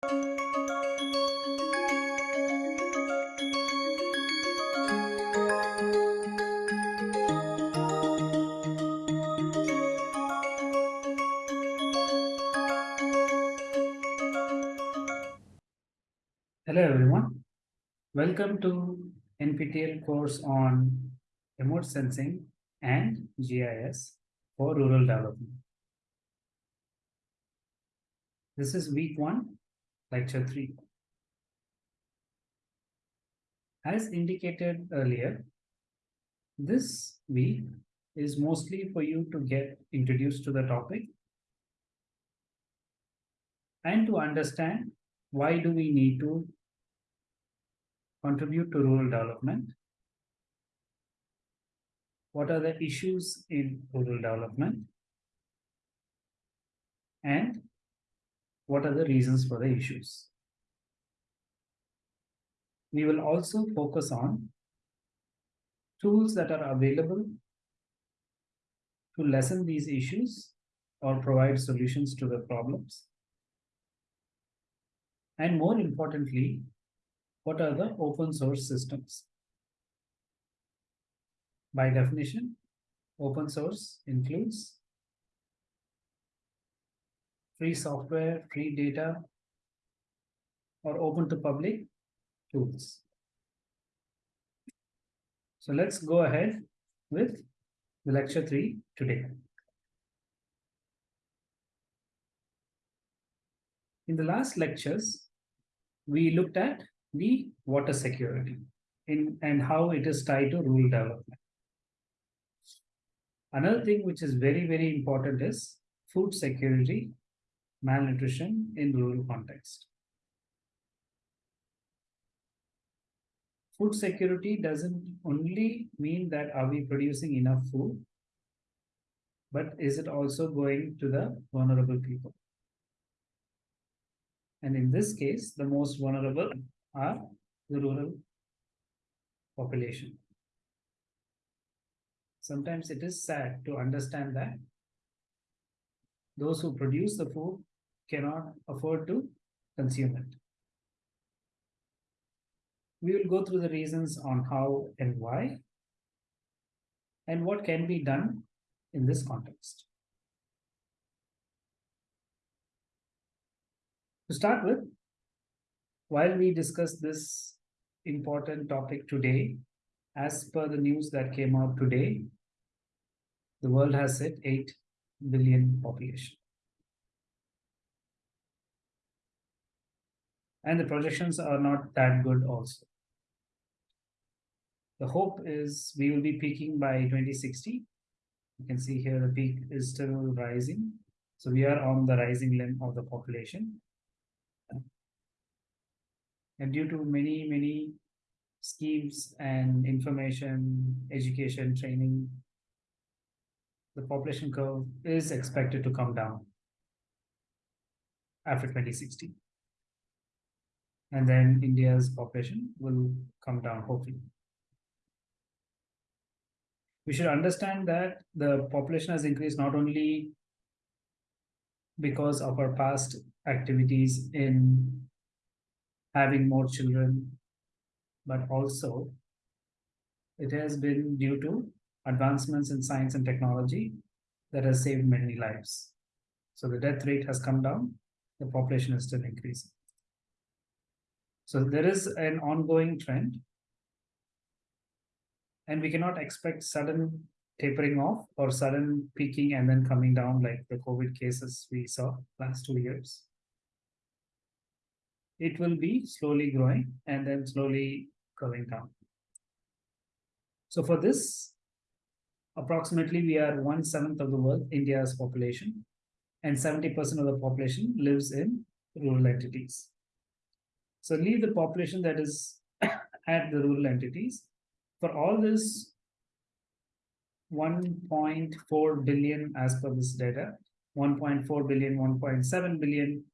Hello everyone. Welcome to NPTEL course on remote sensing and GIS for rural development. This is week one, lecture three. As indicated earlier, this week is mostly for you to get introduced to the topic and to understand why do we need to contribute to rural development? What are the issues in rural development? And what are the reasons for the issues? We will also focus on tools that are available to lessen these issues or provide solutions to the problems. And more importantly, what are the open source systems? By definition, open source includes free software, free data, or open to public tools. So let's go ahead with the lecture three today. In the last lectures, we looked at the water security in, and how it is tied to rural development. Another thing which is very, very important is food security, malnutrition in rural context. Food security doesn't only mean that are we producing enough food, but is it also going to the vulnerable people? And in this case, the most vulnerable are the rural population. Sometimes it is sad to understand that those who produce the food cannot afford to consume it. We will go through the reasons on how and why and what can be done in this context. To start with, while we discuss this important topic today, as per the news that came out today, the world has hit 8 billion population. And the projections are not that good also. The hope is we will be peaking by 2060. You can see here the peak is still rising. So we are on the rising limb of the population. And due to many, many schemes and information, education, training, the population curve is expected to come down after 2060. And then India's population will come down, hopefully. We should understand that the population has increased not only because of our past activities in having more children, but also it has been due to advancements in science and technology that has saved many lives. So the death rate has come down, the population is still increasing. So there is an ongoing trend. And we cannot expect sudden tapering off or sudden peaking and then coming down like the COVID cases we saw last two years it will be slowly growing and then slowly going down. So for this, approximately we are one seventh of the world, India's population, and 70% of the population lives in rural entities. So leave the population that is at the rural entities. For all this 1.4 billion as per this data, 1.4 billion, 1.7 billion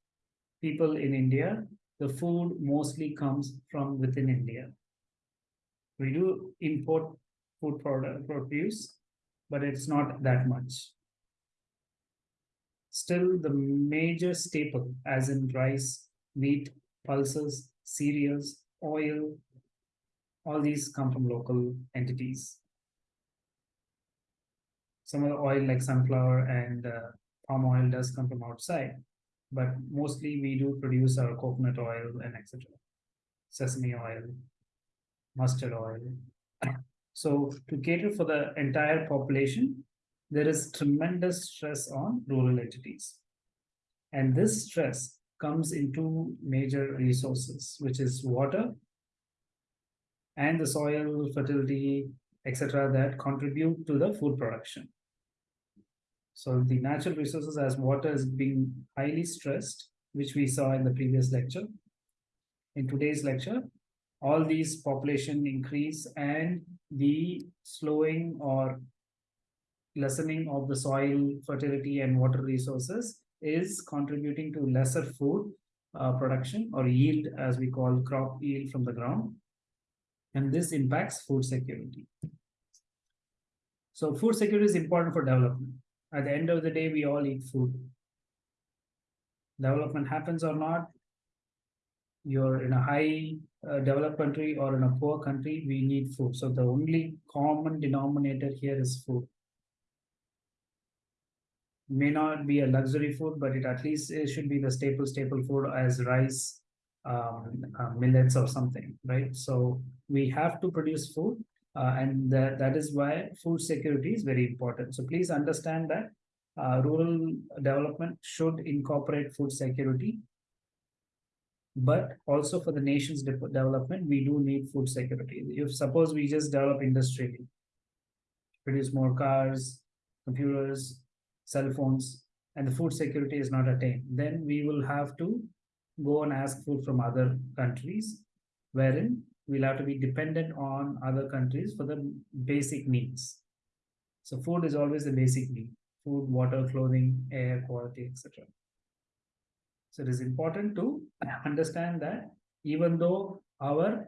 people in India the food mostly comes from within India. We do import food product produce, but it's not that much. Still, the major staple, as in rice, wheat, pulses, cereals, oil. All these come from local entities. Some of the oil like sunflower and uh, palm oil does come from outside, but mostly we do produce our coconut oil and etc. Sesame oil, mustard oil. So to cater for the entire population, there is tremendous stress on rural entities. And this stress comes into major resources, which is water and the soil fertility, etc., that contribute to the food production. So the natural resources as water is being highly stressed, which we saw in the previous lecture. In today's lecture, all these population increase and the slowing or lessening of the soil fertility and water resources is contributing to lesser food uh, production or yield as we call crop yield from the ground and this impacts food security so food security is important for development at the end of the day we all eat food development happens or not you're in a high uh, developed country or in a poor country, we need food. So the only common denominator here is food. May not be a luxury food, but it at least it should be the staple staple food as rice, um, uh, millets or something, right? So we have to produce food, uh, and that, that is why food security is very important. So please understand that uh, rural development should incorporate food security but also for the nation's de development, we do need food security. If suppose we just develop industry, produce more cars, computers, cell phones, and the food security is not attained, then we will have to go and ask food from other countries, wherein we'll have to be dependent on other countries for the basic needs. So food is always a basic need, food, water, clothing, air quality, etc. So it is important to understand that even though our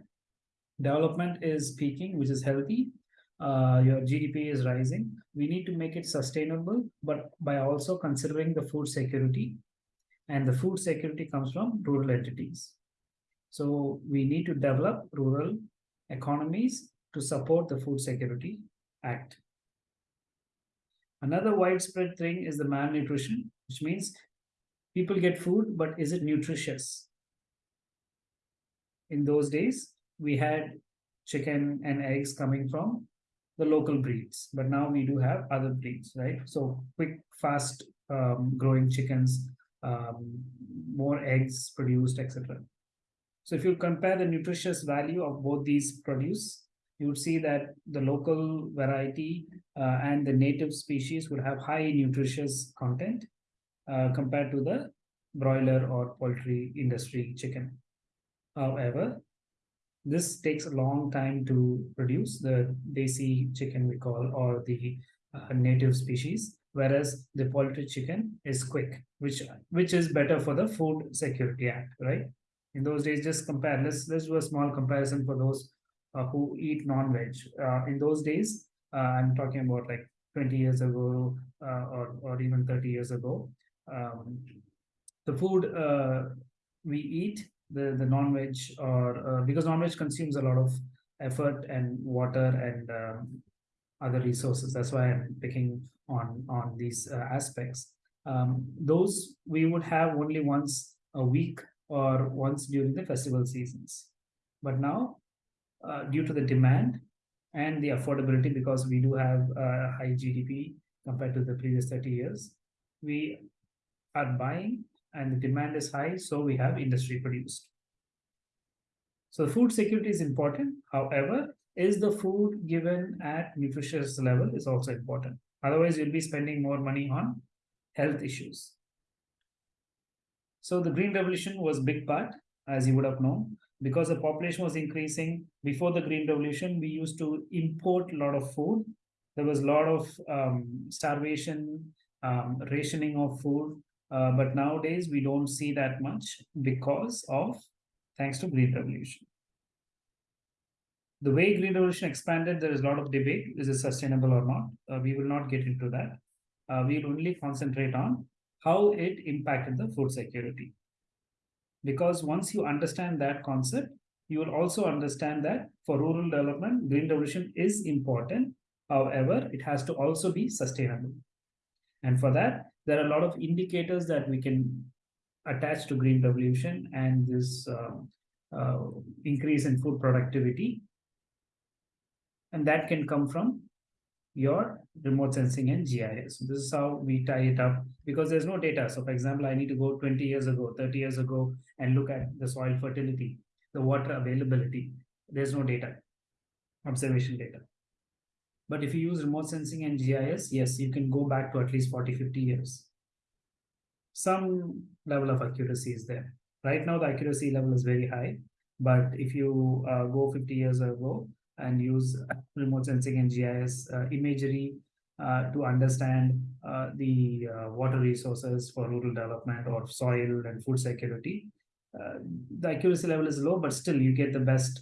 development is peaking, which is healthy, uh, your GDP is rising, we need to make it sustainable, but by also considering the food security. And the food security comes from rural entities. So we need to develop rural economies to support the Food Security Act. Another widespread thing is the malnutrition, which means people get food, but is it nutritious? In those days, we had chicken and eggs coming from the local breeds, but now we do have other breeds, right? So quick, fast um, growing chickens, um, more eggs produced, etc. So if you compare the nutritious value of both these produce, you would see that the local variety uh, and the native species would have high nutritious content uh, compared to the broiler or poultry industry chicken. However, this takes a long time to produce the desi chicken we call or the uh, native species, whereas the poultry chicken is quick, which which is better for the Food Security Act, right? In those days, just compare. Let's let's do a small comparison for those uh, who eat non-veg. Uh, in those days, uh, I'm talking about like 20 years ago uh, or or even 30 years ago. Um, the food uh, we eat, the, the non-veg or uh, because non-veg consumes a lot of effort and water and um, other resources. That's why I'm picking on, on these uh, aspects. Um, those we would have only once a week or once during the festival seasons. But now, uh, due to the demand and the affordability, because we do have a high GDP compared to the previous 30 years, we are buying and the demand is high, so we have industry produced. So food security is important. However, is the food given at nutritious level is also important. Otherwise, you'll be spending more money on health issues. So the Green Revolution was big part, as you would have known, because the population was increasing. Before the Green Revolution, we used to import a lot of food. There was a lot of um, starvation, um, rationing of food. Uh, but nowadays we don't see that much because of thanks to Green Revolution. The way Green Revolution expanded, there is a lot of debate. Is it sustainable or not? Uh, we will not get into that. Uh, we'll only concentrate on how it impacted the food security. Because once you understand that concept, you will also understand that for rural development, green revolution is important. However, it has to also be sustainable. And for that, there are a lot of indicators that we can attach to green revolution and this uh, uh, increase in food productivity. And that can come from your remote sensing and GIS. This is how we tie it up because there's no data. So for example, I need to go 20 years ago, 30 years ago, and look at the soil fertility, the water availability. There's no data, observation data. But if you use remote sensing and GIS, yes, you can go back to at least 40, 50 years. Some level of accuracy is there. Right now, the accuracy level is very high. But if you uh, go 50 years ago and use remote sensing and GIS uh, imagery uh, to understand uh, the uh, water resources for rural development or soil and food security, uh, the accuracy level is low, but still you get the best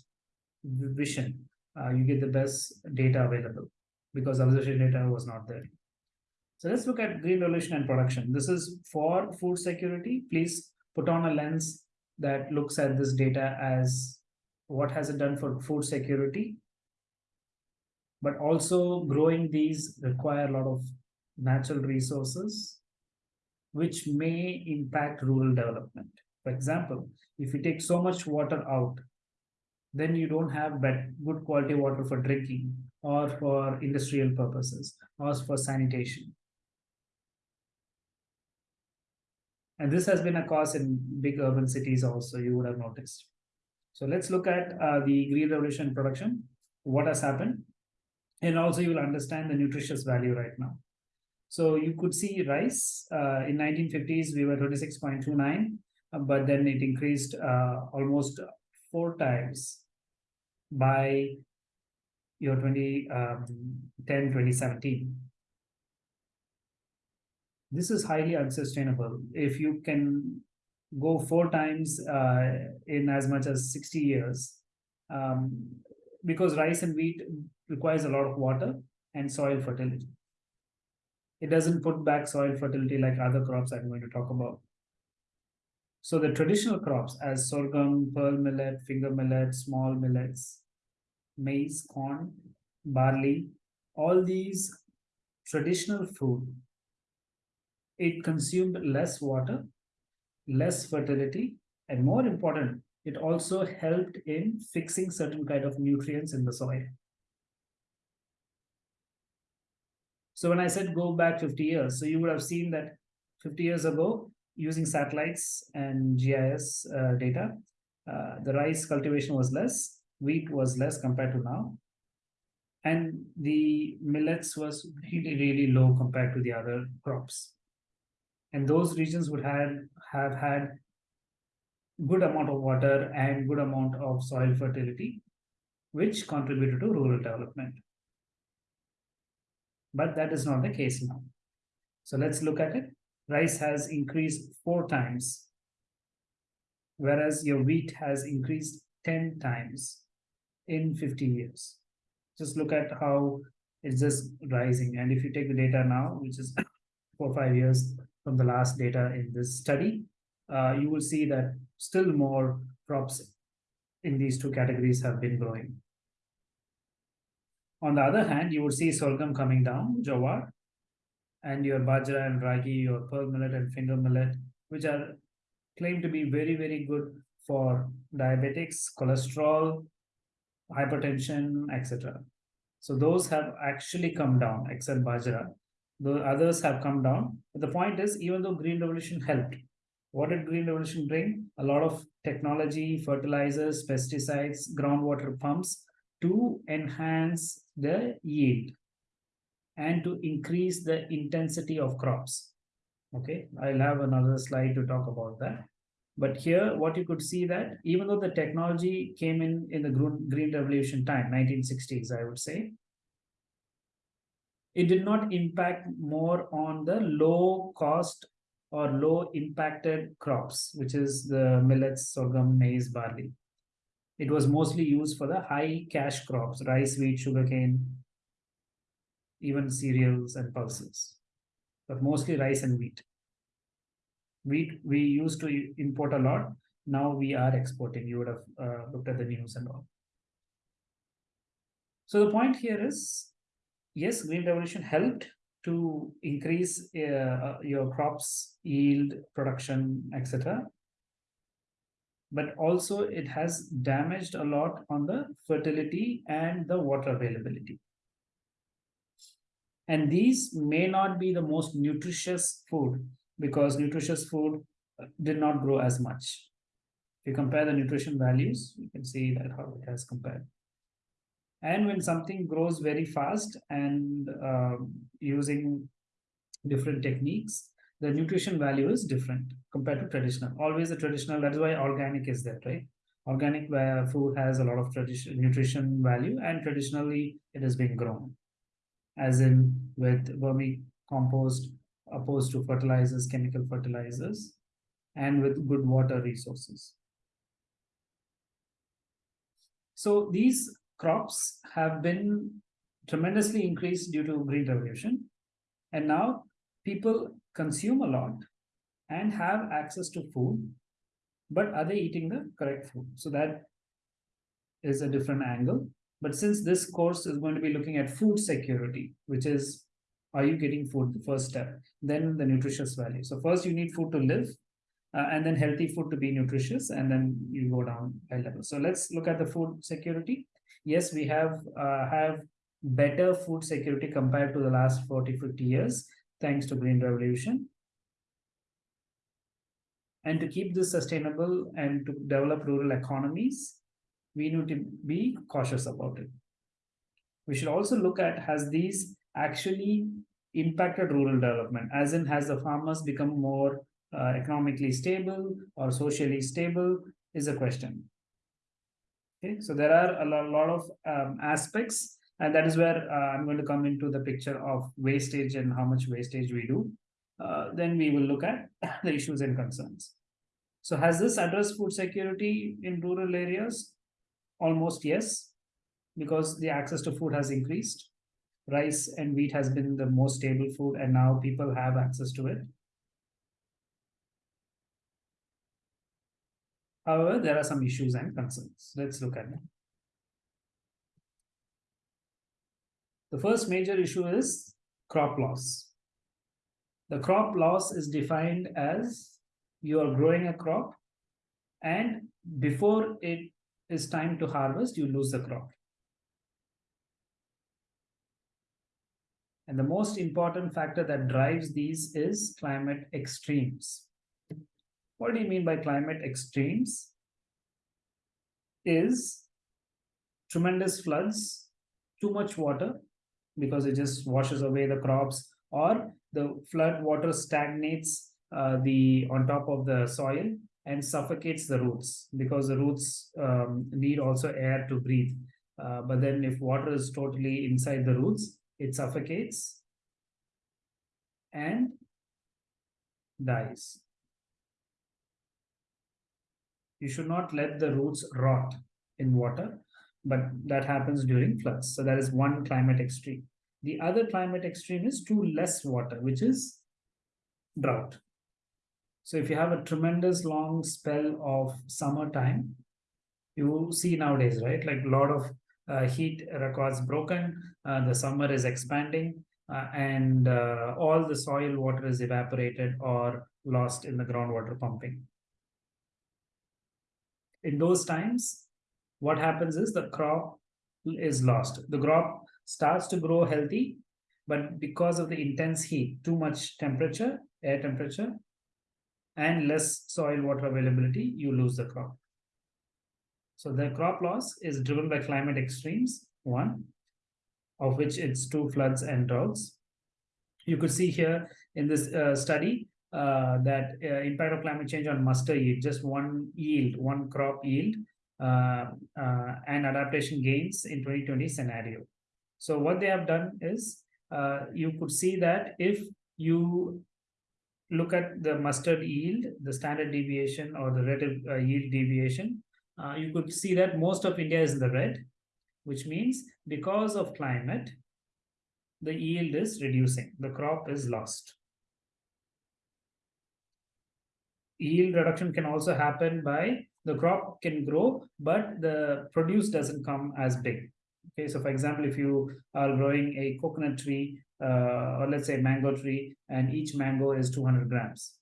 vision. you get the best data available because observation data was not there. So let's look at green revolution and production. This is for food security. Please put on a lens that looks at this data as what has it done for food security. But also growing these require a lot of natural resources, which may impact rural development. For example, if you take so much water out, then you don't have good quality water for drinking or for industrial purposes or for sanitation. And this has been a cause in big urban cities also, you would have noticed. So let's look at uh, the green revolution production, what has happened. And also you will understand the nutritious value right now. So you could see rice uh, in 1950s, we were 26.29, uh, but then it increased uh, almost four times by year 2010, um, 2017. This is highly unsustainable. If you can go four times uh, in as much as 60 years, um, because rice and wheat requires a lot of water and soil fertility. It doesn't put back soil fertility like other crops I'm going to talk about. So the traditional crops as sorghum, pearl millet, finger millet, small millets, maize, corn, barley, all these traditional food, it consumed less water, less fertility, and more important, it also helped in fixing certain kind of nutrients in the soil. So when I said go back 50 years, so you would have seen that 50 years ago, using satellites and GIS uh, data, uh, the rice cultivation was less, wheat was less compared to now. And the millets was really, really low compared to the other crops. And those regions would have, have had good amount of water and good amount of soil fertility, which contributed to rural development. But that is not the case now. So let's look at it. Rice has increased four times, whereas your wheat has increased 10 times in 50 years. Just look at how it's just rising. And if you take the data now, which is four or five years from the last data in this study, uh, you will see that still more crops in these two categories have been growing. On the other hand, you would see sorghum coming down, jowar, and your bajra and ragi, your pearl millet and finger millet, which are claimed to be very, very good for diabetics, cholesterol, hypertension, etc. So those have actually come down, except Bajra. The others have come down. But the point is, even though Green Revolution helped, what did Green Revolution bring? A lot of technology, fertilizers, pesticides, groundwater pumps to enhance the yield and to increase the intensity of crops. Okay, I'll have another slide to talk about that. But here, what you could see that even though the technology came in in the green revolution time, 1960s, I would say, it did not impact more on the low cost or low impacted crops, which is the millets, sorghum, maize, barley. It was mostly used for the high cash crops, rice, wheat, sugarcane, even cereals and pulses, but mostly rice and wheat wheat we used to import a lot now we are exporting. You would have uh, looked at the news and all. So the point here is, yes, green revolution helped to increase uh, your crops yield, production, etc. But also it has damaged a lot on the fertility and the water availability. And these may not be the most nutritious food because nutritious food uh, did not grow as much. If you compare the nutrition values, you can see that how it has compared. And when something grows very fast and uh, using different techniques, the nutrition value is different compared to traditional. Always the traditional, that is why organic is there, right? Organic food has a lot of tradition nutrition value and traditionally it has been grown. As in with vermicompost opposed to fertilizers, chemical fertilizers, and with good water resources. So these crops have been tremendously increased due to green revolution. And now people consume a lot and have access to food, but are they eating the correct food? So that is a different angle. But since this course is going to be looking at food security, which is, are you getting food, the first step, then the nutritious value. So first you need food to live, uh, and then healthy food to be nutritious, and then you go down high level. So let's look at the food security yes, we have uh, have better food security compared to the last 40, 50 years, thanks to Green Revolution. And to keep this sustainable and to develop rural economies, we need to be cautious about it. We should also look at has these actually impacted rural development, as in has the farmers become more uh, economically stable or socially stable is a question. Okay, so there are a lot, of um, aspects, and that is where uh, I'm going to come into the picture of wastage and how much wastage we do. Uh, then we will look at the issues and concerns. So has this addressed food security in rural areas? Almost yes, because the access to food has increased. Rice and wheat has been the most stable food, and now people have access to it. However, there are some issues and concerns. Let's look at them. The first major issue is crop loss. The crop loss is defined as you are growing a crop and before it is time to harvest, you lose the crop. And the most important factor that drives these is climate extremes. What do you mean by climate extremes? Is tremendous floods, too much water, because it just washes away the crops, or the flood water stagnates uh, the on top of the soil and suffocates the roots because the roots um, need also air to breathe. Uh, but then if water is totally inside the roots, it suffocates and dies you should not let the roots rot in water, but that happens during floods. So that is one climate extreme. The other climate extreme is too less water, which is drought. So if you have a tremendous long spell of summertime, you see nowadays, right? Like a lot of heat records broken, uh, the summer is expanding, uh, and uh, all the soil water is evaporated or lost in the groundwater pumping in those times, what happens is the crop is lost. The crop starts to grow healthy, but because of the intense heat, too much temperature, air temperature, and less soil water availability, you lose the crop. So the crop loss is driven by climate extremes, one, of which it's two floods and droughts. You could see here in this uh, study, uh, that uh, impact of climate change on mustard yield, just one yield, one crop yield, uh, uh and adaptation gains in 2020 scenario. So what they have done is uh, you could see that if you look at the mustard yield, the standard deviation or the relative yield deviation, you could see that most of India is in the red, which means because of climate, the yield is reducing, the crop is lost. yield reduction can also happen by the crop can grow, but the produce doesn't come as big. Okay, so for example, if you are growing a coconut tree uh, or let's say mango tree, and each mango is 200 grams.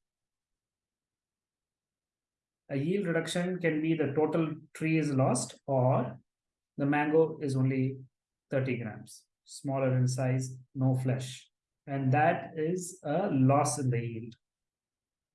A yield reduction can be the total tree is lost or the mango is only 30 grams, smaller in size, no flesh. And that is a loss in the yield.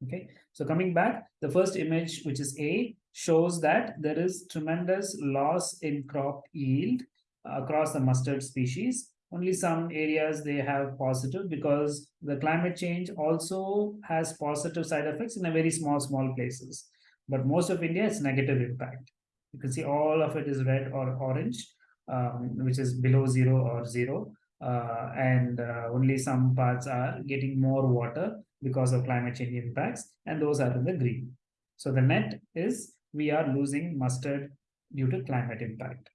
Okay, so coming back, the first image, which is A, shows that there is tremendous loss in crop yield across the mustard species. Only some areas they have positive because the climate change also has positive side effects in a very small, small places. But most of India, it's negative impact. You can see all of it is red or orange, um, which is below zero or zero. Uh, and uh, only some parts are getting more water because of climate change impacts, and those are in the green. So the net is we are losing mustard due to climate impact.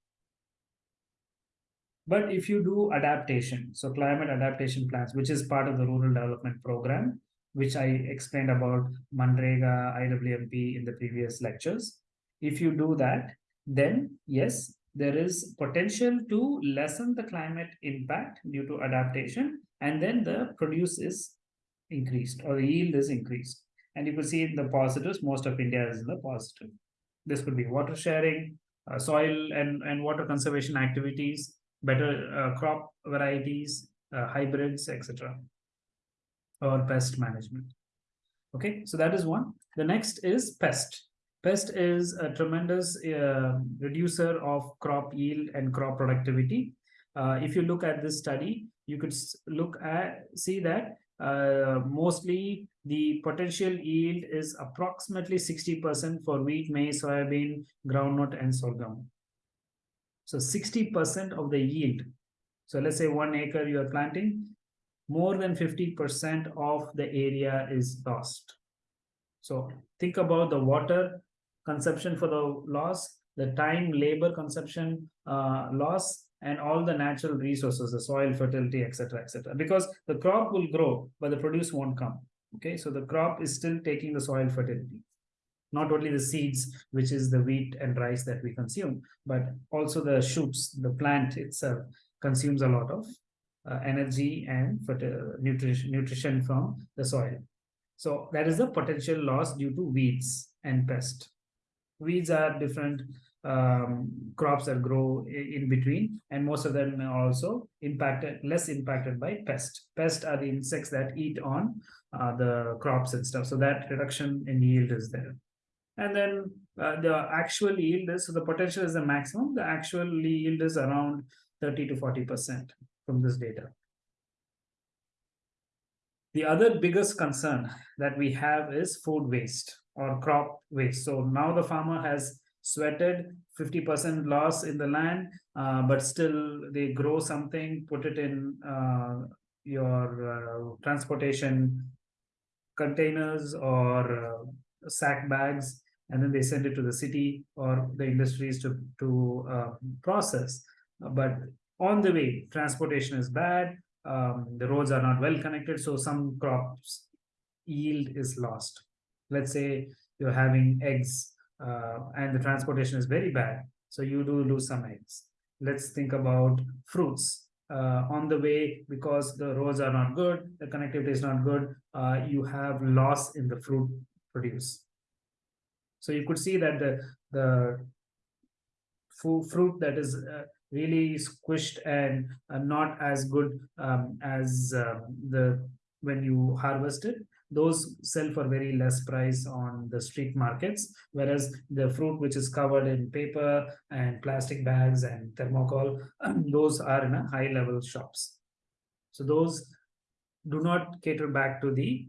But if you do adaptation, so climate adaptation plans, which is part of the rural development program, which I explained about MNREGA, IWMP in the previous lectures. If you do that, then yes, there is potential to lessen the climate impact due to adaptation, and then the produce is increased or the yield is increased. And you can see in the positives, most of India is in the positive. This could be water sharing, uh, soil and, and water conservation activities, better uh, crop varieties, uh, hybrids, etc. Or pest management. Okay, so that is one. The next is pest. Pest is a tremendous uh, reducer of crop yield and crop productivity. Uh, if you look at this study, you could look at see that uh, mostly the potential yield is approximately 60% for wheat, maize, soybean, groundnut, and sorghum. So 60% of the yield. So let's say one acre you are planting, more than 50% of the area is lost. So think about the water consumption for the loss, the time, labor consumption uh, loss, and all the natural resources, the soil fertility, etc., etc. Because the crop will grow, but the produce won't come. Okay, so the crop is still taking the soil fertility. Not only the seeds, which is the wheat and rice that we consume, but also the shoots, the plant itself consumes a lot of energy and nutrition, nutrition from the soil. So that is the potential loss due to weeds and pest. Weeds are different um, crops that grow in between, and most of them are also impacted, less impacted by pest. Pest are the insects that eat on uh, the crops and stuff. So that reduction in yield is there. And then uh, the actual yield is, so the potential is the maximum. The actual yield is around 30 to 40% from this data. The other biggest concern that we have is food waste or crop waste. So now the farmer has sweated 50% loss in the land, uh, but still they grow something, put it in uh, your uh, transportation containers or uh, sack bags, and then they send it to the city or the industries to, to uh, process. But on the way, transportation is bad, um, the roads are not well connected, so some crops yield is lost. Let's say you're having eggs uh, and the transportation is very bad. So you do lose some eggs. Let's think about fruits. Uh, on the way, because the roads are not good, the connectivity is not good, uh, you have loss in the fruit produce. So you could see that the, the fruit that is uh, really squished and uh, not as good um, as uh, the when you harvest it. Those sell for very less price on the street markets whereas the fruit which is covered in paper and plastic bags and thermocol those are in a high level shops. So those do not cater back to the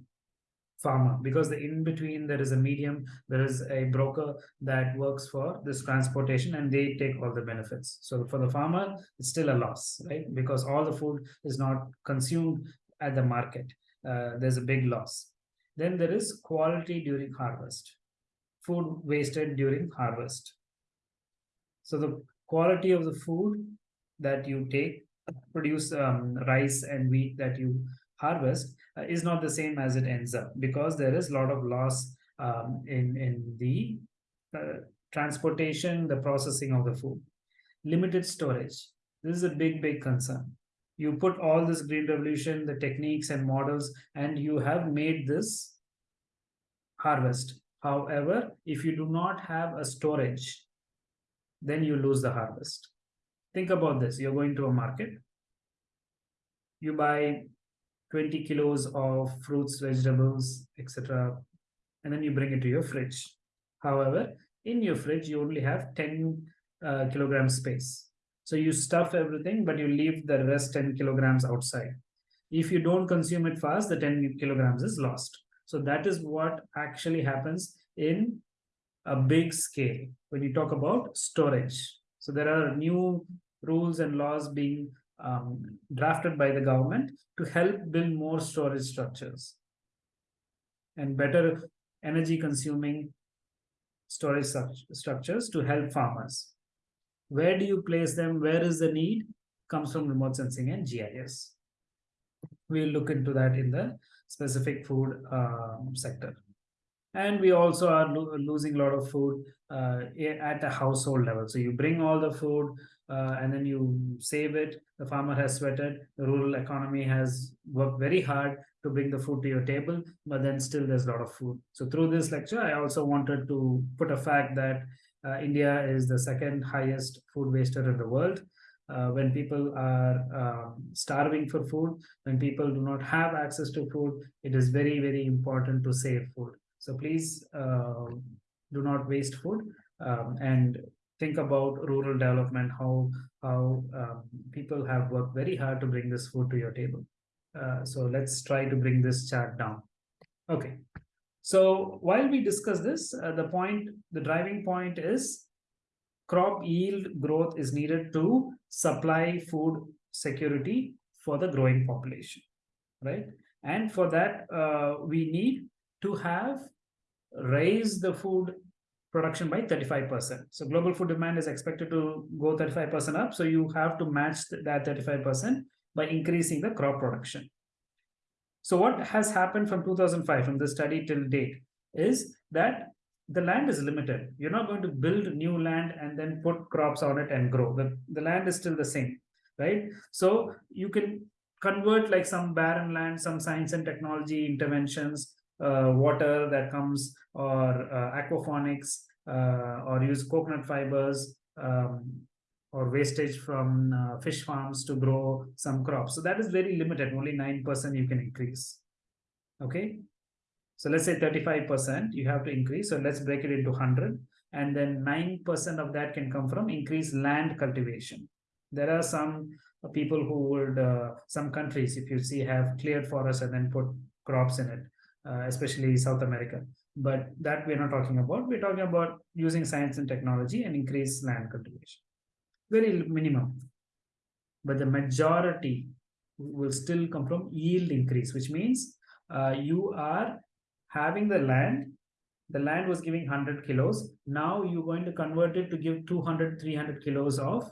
farmer because the in between there is a medium there is a broker that works for this transportation and they take all the benefits. So for the farmer it's still a loss right? Because all the food is not consumed at the market. Uh, there's a big loss. Then there is quality during harvest, food wasted during harvest. So the quality of the food that you take, produce um, rice and wheat that you harvest uh, is not the same as it ends up because there is a lot of loss um, in in the uh, transportation, the processing of the food. Limited storage. This is a big, big concern. You put all this green revolution, the techniques and models, and you have made this harvest. However, if you do not have a storage, then you lose the harvest. Think about this. You're going to a market. You buy 20 kilos of fruits, vegetables, etc. And then you bring it to your fridge. However, in your fridge, you only have 10 uh, kilogram space. So you stuff everything, but you leave the rest 10 kilograms outside. If you don't consume it fast, the 10 kilograms is lost. So that is what actually happens in a big scale when you talk about storage. So there are new rules and laws being um, drafted by the government to help build more storage structures and better energy consuming storage structures to help farmers. Where do you place them? Where is the need? Comes from remote sensing and GIS. We'll look into that in the specific food um, sector. And we also are lo losing a lot of food uh, at a household level. So you bring all the food uh, and then you save it. The farmer has sweated. The rural economy has worked very hard to bring the food to your table, but then still there's a lot of food. So through this lecture, I also wanted to put a fact that uh, India is the second highest food waster in the world uh, when people are um, starving for food, when people do not have access to food, it is very, very important to save food. So please uh, do not waste food um, and think about rural development, how, how um, people have worked very hard to bring this food to your table. Uh, so let's try to bring this chart down. Okay. So while we discuss this, uh, the point, the driving point is crop yield growth is needed to supply food security for the growing population, right? And for that, uh, we need to have raise the food production by 35%. So global food demand is expected to go 35% up. So you have to match that 35% by increasing the crop production. So what has happened from 2005, from the study till date, is that the land is limited. You're not going to build new land and then put crops on it and grow. The, the land is still the same, right? So you can convert like some barren land, some science and technology interventions, water that comes or uh, aquaponics uh, or use coconut fibers um, or wastage from uh, fish farms to grow some crops. So that is very limited, only 9% you can increase. Okay, so let's say 35%, you have to increase. So let's break it into 100. And then 9% of that can come from increased land cultivation. There are some people who would, uh, some countries, if you see, have cleared forests and then put crops in it, uh, especially South America. But that we're not talking about. We're talking about using science and technology and increase land cultivation. Very minimum. But the majority will still come from yield increase, which means uh, you are having the land, the land was giving 100 kilos. Now you're going to convert it to give 200, 300 kilos of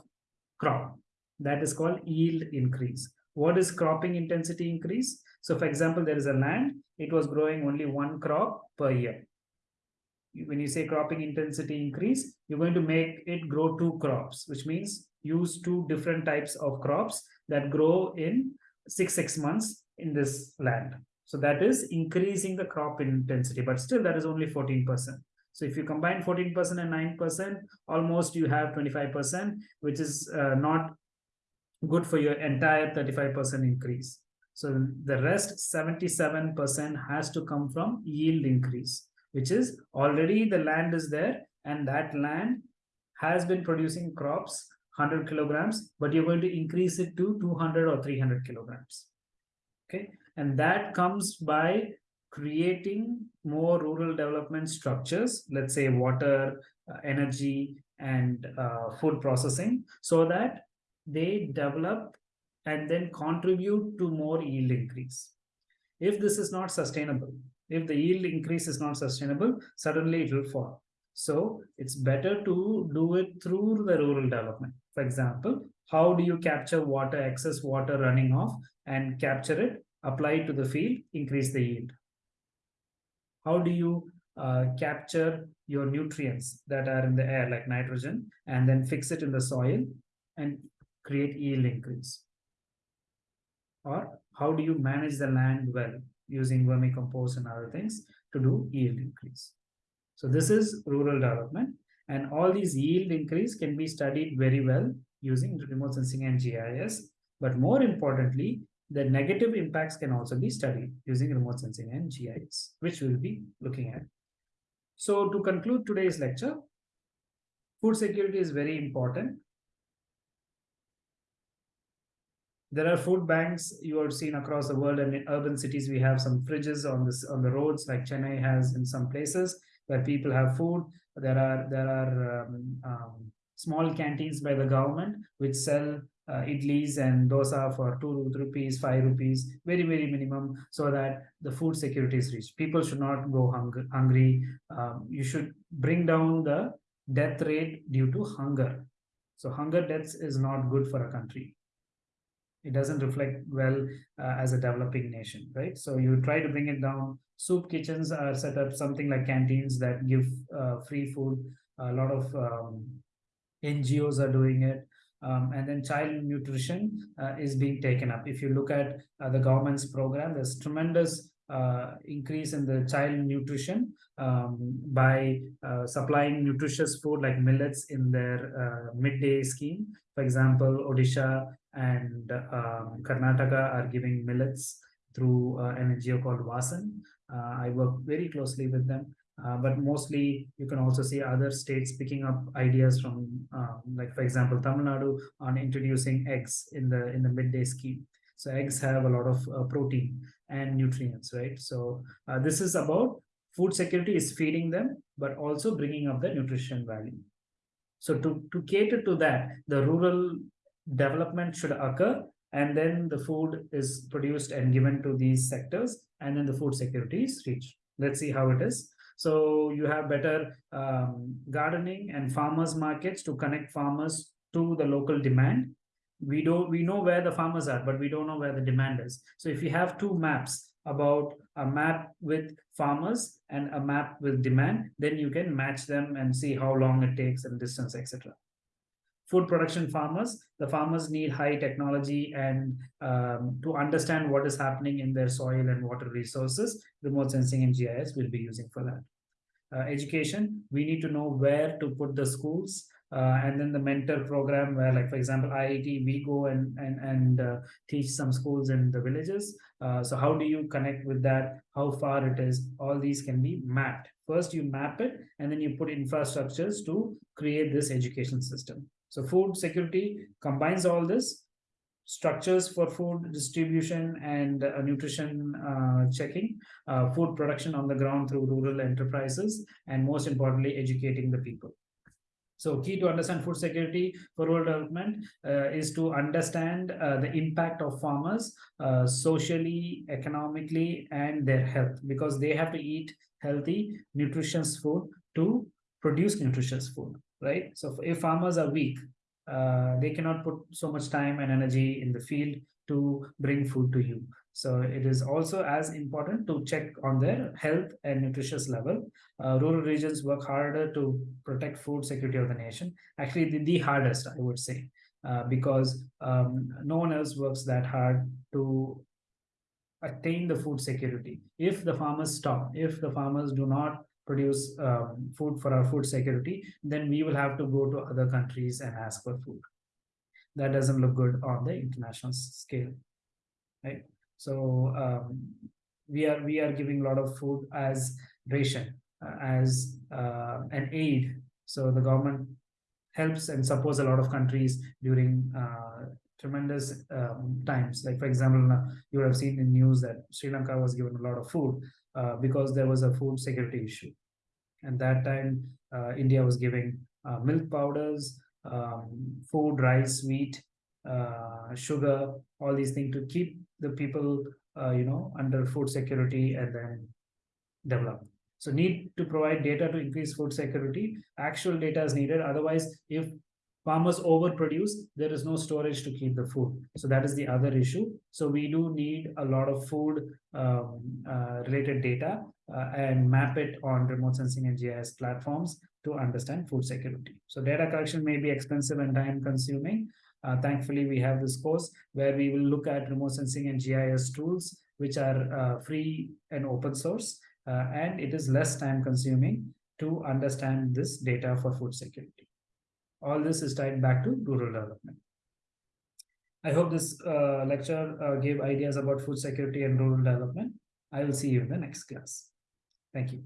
crop. That is called yield increase. What is cropping intensity increase? So for example, there is a land, it was growing only one crop per year. When you say cropping intensity increase, you're going to make it grow two crops, which means use two different types of crops that grow in six, six months in this land. So that is increasing the crop intensity, but still that is only 14%. So if you combine 14% and 9%, almost you have 25%, which is uh, not good for your entire 35% increase. So the rest 77% has to come from yield increase, which is already the land is there and that land has been producing crops 100 kilograms, but you're going to increase it to 200 or 300 kilograms. Okay, and that comes by creating more rural development structures, let's say water, uh, energy, and uh, food processing, so that they develop and then contribute to more yield increase. If this is not sustainable, if the yield increase is not sustainable, suddenly it will fall. So it's better to do it through the rural development. For example, how do you capture water, excess water running off and capture it apply it to the field, increase the yield. How do you uh, capture your nutrients that are in the air, like nitrogen, and then fix it in the soil and create yield increase? Or how do you manage the land well using vermicompost and other things to do yield increase? So this is rural development and all these yield increase can be studied very well using remote sensing and GIS. But more importantly, the negative impacts can also be studied using remote sensing and GIS, which we'll be looking at. So to conclude today's lecture, food security is very important. There are food banks you have seen across the world and in urban cities. We have some fridges on this on the roads, like Chennai has in some places where people have food. There are there are um, um, small canteens by the government which sell uh, idlis and dosa for two rupees, five rupees, very, very minimum, so that the food security is reached. People should not go hung hungry. Um, you should bring down the death rate due to hunger. So hunger deaths is not good for a country. It doesn't reflect well uh, as a developing nation, right? So you try to bring it down. Soup kitchens are set up something like canteens that give uh, free food. A lot of um, NGOs are doing it. Um, and then child nutrition uh, is being taken up. If you look at uh, the government's program, there's tremendous uh, increase in the child nutrition um, by uh, supplying nutritious food like millets in their midday scheme. For example, Odisha and um, Karnataka are giving millets through uh, an NGO called WASSAN. I work very closely with them. Uh, but mostly you can also see other states picking up ideas from uh, like for example Tamil Nadu on introducing eggs in the in the midday scheme so eggs have a lot of uh, protein and nutrients right so uh, this is about food security is feeding them but also bringing up the nutrition value so to to cater to that the rural development should occur and then the food is produced and given to these sectors and then the food security is reached let's see how it is so you have better um, gardening and farmers markets to connect farmers to the local demand. We don't we know where the farmers are, but we don't know where the demand is. So if you have two maps about a map with farmers and a map with demand, then you can match them and see how long it takes and distance, etc food production farmers. The farmers need high technology and um, to understand what is happening in their soil and water resources, remote sensing and GIS will be using for that. Uh, education, we need to know where to put the schools uh, and then the mentor program where like for example IIT we go and and and uh, teach some schools in the villages. Uh, so how do you connect with that? How far it is? All these can be mapped. First you map it and then you put infrastructures to create this education system so food security combines all this structures for food distribution and uh, nutrition uh, checking, uh, food production on the ground through rural enterprises, and most importantly, educating the people. So key to understand food security for rural development uh, is to understand uh, the impact of farmers uh, socially, economically, and their health because they have to eat healthy, nutritious food to produce nutritious food right? So if farmers are weak, uh, they cannot put so much time and energy in the field to bring food to you. So it is also as important to check on their health and nutritious level. Uh, rural regions work harder to protect food security of the nation. Actually, the, the hardest, I would say, uh, because um, no one else works that hard to attain the food security. If the farmers stop, if the farmers do not produce um, food for our food security, then we will have to go to other countries and ask for food. That doesn't look good on the international scale, right? So um, we are we are giving a lot of food as ration, uh, as uh, an aid. So the government helps and supports a lot of countries during uh, tremendous um, times. Like for example, you have seen in news that Sri Lanka was given a lot of food uh, because there was a food security issue. And that time, uh, India was giving uh, milk powders, um, food, rice, wheat, uh, sugar, all these things to keep the people, uh, you know, under food security and then develop. So need to provide data to increase food security. Actual data is needed. Otherwise, if farmers overproduce, there is no storage to keep the food. So that is the other issue. So we do need a lot of food um, uh, related data uh, and map it on remote sensing and GIS platforms to understand food security. So data collection may be expensive and time consuming. Uh, thankfully, we have this course where we will look at remote sensing and GIS tools, which are uh, free and open source, uh, and it is less time consuming to understand this data for food security. All this is tied back to rural development. I hope this uh, lecture uh, gave ideas about food security and rural development. I will see you in the next class. Thank you.